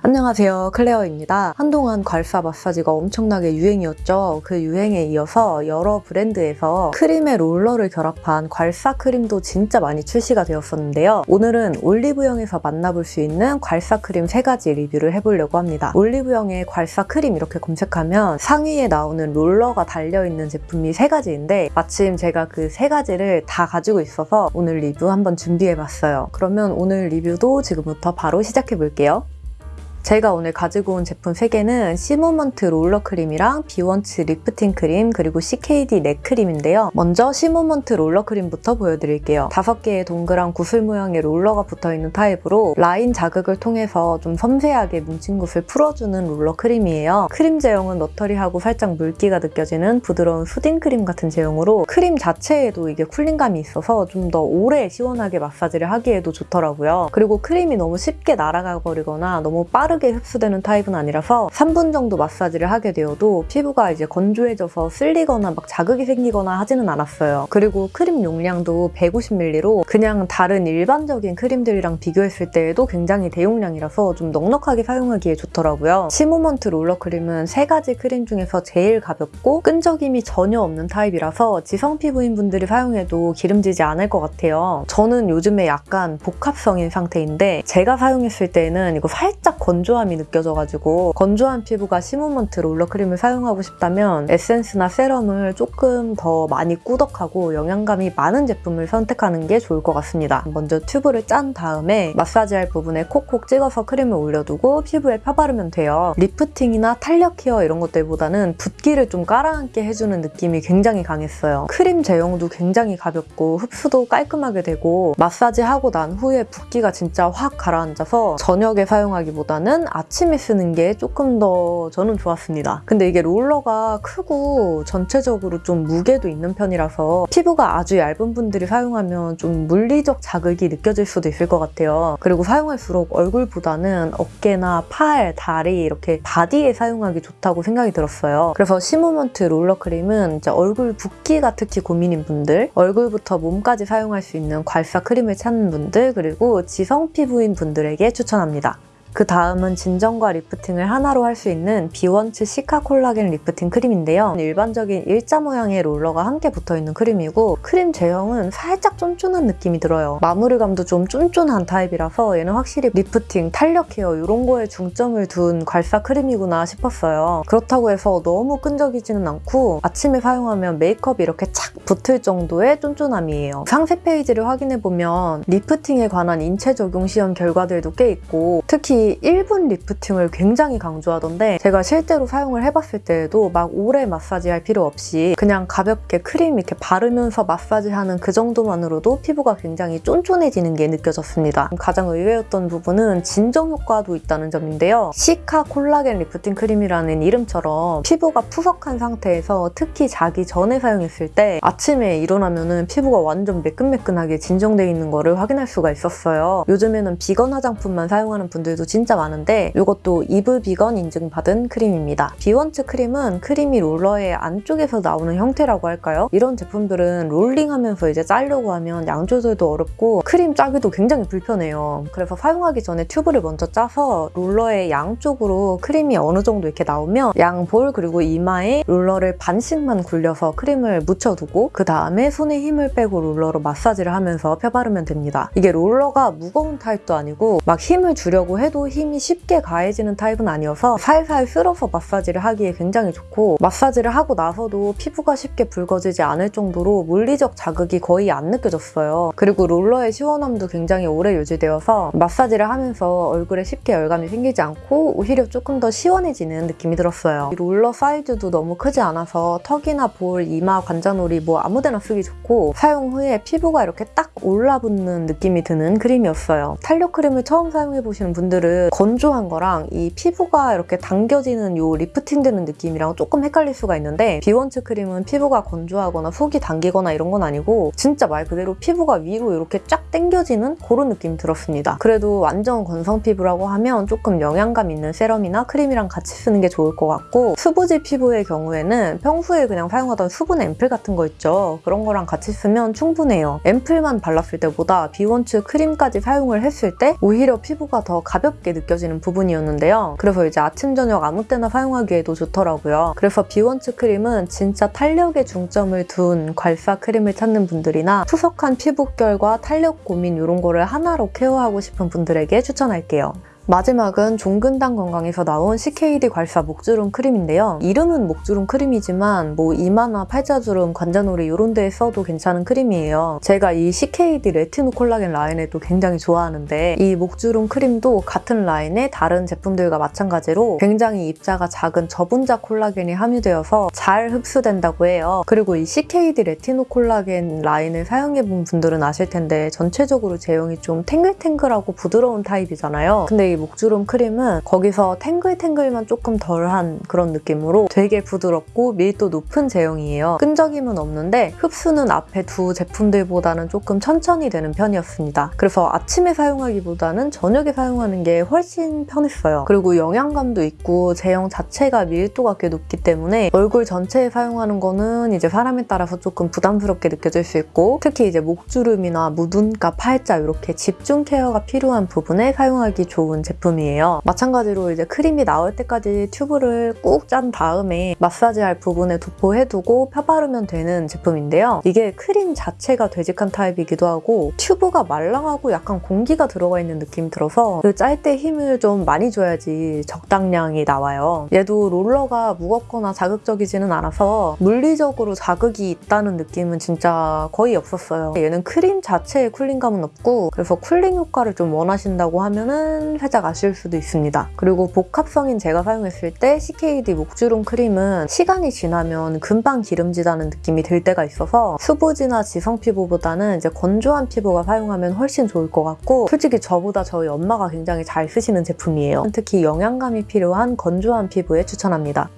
안녕하세요 클레어입니다. 한동안 괄사 마사지가 엄청나게 유행이었죠. 그 유행에 이어서 여러 브랜드에서 크림에 롤러를 결합한 괄사 크림도 진짜 많이 출시가 되었었는데요. 오늘은 올리브영에서 만나볼 수 있는 괄사 크림 3가지 리뷰를 해보려고 합니다. 올리브영에 괄사 크림 이렇게 검색하면 상위에 나오는 롤러가 달려있는 제품이 3가지인데 마침 제가 그 3가지를 다 가지고 있어서 오늘 리뷰 한번 준비해봤어요. 그러면 오늘 리뷰도 지금부터 바로 시작해볼게요. 제가 오늘 가지고 온 제품 3개는 시모먼트 롤러 크림이랑 비원츠 리프팅 크림 그리고 CKD neck 크림인데요. 먼저 시모먼트 롤러 크림부터 보여드릴게요. 5개의 동그란 구슬 모양의 롤러가 붙어있는 타입으로 라인 자극을 통해서 좀 섬세하게 뭉친 곳을 풀어주는 롤러 크림이에요. 크림 제형은 watery하고 살짝 물기가 느껴지는 부드러운 soothing 크림 같은 제형으로 크림 자체에도 이게 cooling감이 있어서 좀 더 오래 시원하게 마사지를 하기에도 좋더라고요. 그리고 크림이 너무 쉽게 날아가 버리거나 너무 빠르게 흡수되는 타입은 아니라서 3분 정도 마사지를 하게 되어도 피부가 이제 건조해져서 쓸리거나 막 자극이 생기거나 하지는 않았어요. 그리고 크림 용량도 150ml로 그냥 다른 일반적인 크림들이랑 비교했을 때에도 굉장히 대용량이라서 좀 넉넉하게 사용하기에 좋더라고요. 시모먼트 롤러 크림은 세 가지 크림 중에서 제일 가볍고 끈적임이 전혀 없는 타입이라서 지성 피부인 분들이 사용해도 기름지지 않을 것 같아요. 저는 요즘에 약간 복합성인 상태인데 제가 사용했을 때는 이거 살짝 건조함이 느껴져가지고 건조한 피부가 시모먼트 롤러 크림을 사용하고 싶다면 에센스나 세럼을 조금 더 많이 꾸덕하고 영양감이 많은 제품을 선택하는 게 좋을 것 같습니다. 먼저 튜브를 짠 다음에 마사지할 부분에 콕콕 찍어서 크림을 올려두고 피부에 펴바르면 돼요. 리프팅이나 탄력 케어 이런 것들보다는 붓기를 좀 깔아앉게 해주는 느낌이 굉장히 강했어요. 크림 제형도 굉장히 가볍고 흡수도 깔끔하게 되고 마사지하고 난 후에 붓기가 진짜 확 가라앉아서 저녁에 사용하기보다는 아침에 쓰는 게 조금 더 저는 좋았습니다. 근데 이게 롤러가 크고 전체적으로 좀 무게도 있는 편이라서 피부가 아주 얇은 분들이 사용하면 좀 물리적 자극이 느껴질 수도 있을 것 같아요. 그리고 사용할수록 얼굴보다는 어깨나 팔, 다리 이렇게 바디에 사용하기 좋다고 생각이 들었어요. 그래서 시모먼트 롤러 크림은 이제 얼굴 붓기가 특히 고민인 분들, 얼굴부터 몸까지 사용할 수 있는 괄사 크림을 찾는 분들, 그리고 지성 피부인 분들에게 추천합니다. 그 다음은 진정과 리프팅을 하나로 할 수 있는 비원츠 시카 콜라겐 리프팅 크림인데요. 일반적인 일자 모양의 롤러가 함께 붙어있는 크림이고 크림 제형은 살짝 쫀쫀한 느낌이 들어요. 마무리감도 좀 쫀쫀한 타입이라서 얘는 확실히 리프팅, 탄력 케어 이런 거에 중점을 둔 괄사 크림이구나 싶었어요. 그렇다고 해서 너무 끈적이지는 않고 아침에 사용하면 메이크업이 이렇게 착 붙을 정도의 쫀쫀함이에요. 상세 페이지를 확인해보면 리프팅에 관한 인체 적용 시험 결과들도 꽤 있고 특히 1분 리프팅을 굉장히 강조하던데 제가 실제로 사용을 해봤을 때에도 막 오래 마사지할 필요 없이 그냥 가볍게 크림 이렇게 바르면서 마사지하는 그 정도만으로도 피부가 굉장히 쫀쫀해지는 게 느껴졌습니다. 가장 의외였던 부분은 진정 효과도 있다는 점인데요. 시카 콜라겐 리프팅 크림이라는 이름처럼 피부가 푸석한 상태에서 특히 자기 전에 사용했을 때 아침에 일어나면 피부가 완전 매끈매끈하게 진정돼 있는 거를 확인할 수가 있었어요. 요즘에는 비건 화장품만 사용하는 분들도 진짜 많은데 이것도 이브 비건 인증받은 크림입니다. 비원츠 크림은 크림이 롤러의 안쪽에서 나오는 형태라고 할까요? 이런 제품들은 롤링하면서 이제 짜려고 하면 양 조절도 어렵고 크림 짜기도 굉장히 불편해요. 그래서 사용하기 전에 튜브를 먼저 짜서 롤러의 양쪽으로 크림이 어느 정도 이렇게 나오면 양볼 그리고 이마에 롤러를 반씩만 굴려서 크림을 묻혀두고 그 다음에 손에 힘을 빼고 롤러로 마사지를 하면서 펴바르면 됩니다. 이게 롤러가 무거운 타입도 아니고 막 힘을 주려고 해도 힘이 쉽게 가해지는 타입은 아니어서 살살 쓸어서 마사지를 하기에 굉장히 좋고 마사지를 하고 나서도 피부가 쉽게 붉어지지 않을 정도로 물리적 자극이 거의 안 느껴졌어요. 그리고 롤러의 시원함도 굉장히 오래 유지되어서 마사지를 하면서 얼굴에 쉽게 열감이 생기지 않고 오히려 조금 더 시원해지는 느낌이 들었어요. 롤러 사이즈도 너무 크지 않아서 턱이나 볼, 이마, 관자놀이 뭐 아무데나 쓰기 좋고 사용 후에 피부가 이렇게 딱 올라붙는 느낌이 드는 크림이었어요. 탄력 크림을 처음 사용해보시는 분들은 건조한 거랑 이 피부가 이렇게 당겨지는 요 리프팅 되는 느낌이랑 조금 헷갈릴 수가 있는데 비원츠 크림은 피부가 건조하거나 속이 당기거나 이런 건 아니고 진짜 말 그대로 피부가 위로 이렇게 쫙 당겨지는 그런 느낌이 들었습니다. 그래도 완전 건성 피부라고 하면 조금 영양감 있는 세럼이나 크림이랑 같이 쓰는 게 좋을 것 같고 수부지 피부의 경우에는 평소에 그냥 사용하던 수분 앰플 같은 거 있죠. 그런 거랑 같이 쓰면 충분해요. 앰플만 발랐을 때보다 비원츠 크림까지 사용을 했을 때 오히려 피부가 더 가볍게 부드럽게 느껴지는 부분이었는데요. 그래서 이제 아침, 저녁 아무 때나 사용하기에도 좋더라고요. 그래서 비원츠 크림은 진짜 탄력에 중점을 둔 괄사 크림을 찾는 분들이나 푸석한 피부결과 탄력 고민 이런 거를 하나로 케어하고 싶은 분들에게 추천할게요. 마지막은 종근당 건강에서 나온 CKD 괄사 목주름 크림인데요. 이름은 목주름 크림이지만 뭐 이마나 팔자주름, 관자놀이 이런 데에 써도 괜찮은 크림이에요. 제가 이 CKD 레티노 콜라겐 라인에도 굉장히 좋아하는데 이 목주름 크림도 같은 라인의 다른 제품들과 마찬가지로 굉장히 입자가 작은 저분자 콜라겐이 함유되어서 잘 흡수된다고 해요. 그리고 이 CKD 레티노 콜라겐 라인을 사용해본 분들은 아실 텐데 전체적으로 제형이 좀 탱글탱글하고 부드러운 타입이잖아요. 근데 이 목주름 크림은 거기서 탱글탱글만 조금 덜한 그런 느낌으로 되게 부드럽고 밀도 높은 제형이에요. 끈적임은 없는데 흡수는 앞에 두 제품들보다는 조금 천천히 되는 편이었습니다. 그래서 아침에 사용하기보다는 저녁에 사용하는 게 훨씬 편했어요. 그리고 영양감도 있고 제형 자체가 밀도가 꽤 높기 때문에 얼굴 전체에 사용하는 거는 이제 사람에 따라서 조금 부담스럽게 느껴질 수 있고 특히 이제 목주름이나 무눈가 팔자 이렇게 집중 케어가 필요한 부분에 사용하기 좋은 제품이에요. 마찬가지로 이제 크림이 나올 때까지 튜브를 꾹 짠 다음에 마사지할 부분에 도포해두고 펴바르면 되는 제품인데요. 이게 크림 자체가 되직한 타입이기도 하고 튜브가 말랑하고 약간 공기가 들어가 있는 느낌이 들어서 그짤때 힘을 좀 많이 줘야지 적당량이 나와요. 얘도 롤러가 무겁거나 자극적이지는 않아서 물리적으로 자극이 있다는 느낌은 진짜 거의 없었어요. 얘는 크림 자체에 쿨링감은 없고 그래서 쿨링 효과를 좀 원하신다고 하면은 살짝 아쉬울 수도 있습니다. 그리고 복합성인 제가 사용했을 때 CKD 목주름 크림은 시간이 지나면 금방 기름지다는 느낌이 들 때가 있어서 수부지나 지성 피부보다는 이제 건조한 피부가 사용하면 훨씬 좋을 것 같고 솔직히 저보다 저희 엄마가 굉장히 잘 쓰시는 제품이에요. 특히 영양감이 필요한 건조한 피부에 추천합니다.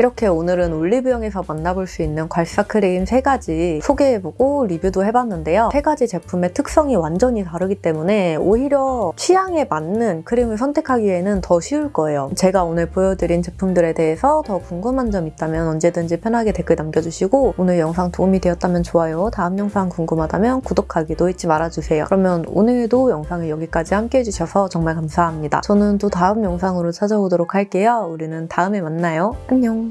이렇게 오늘은 올리브영에서 만나볼 수 있는 괄사 크림 3가지 소개해보고 리뷰도 해봤는데요. 3가지 제품의 특성이 완전히 다르기 때문에 오히려 취향에 맞는 크림을 선택하기에는 더 쉬울 거예요. 제가 오늘 보여드린 제품들에 대해서 더 궁금한 점 있다면 언제든지 편하게 댓글 남겨주시고 오늘 영상 도움이 되었다면 좋아요, 다음 영상 궁금하다면 구독하기도 잊지 말아주세요. 그러면 오늘도 영상을 여기까지 함께 해주셔서 정말 감사합니다. 저는 또 다음 영상으로 찾아오도록 할게요. 우리는 다음에 만나요. 안녕!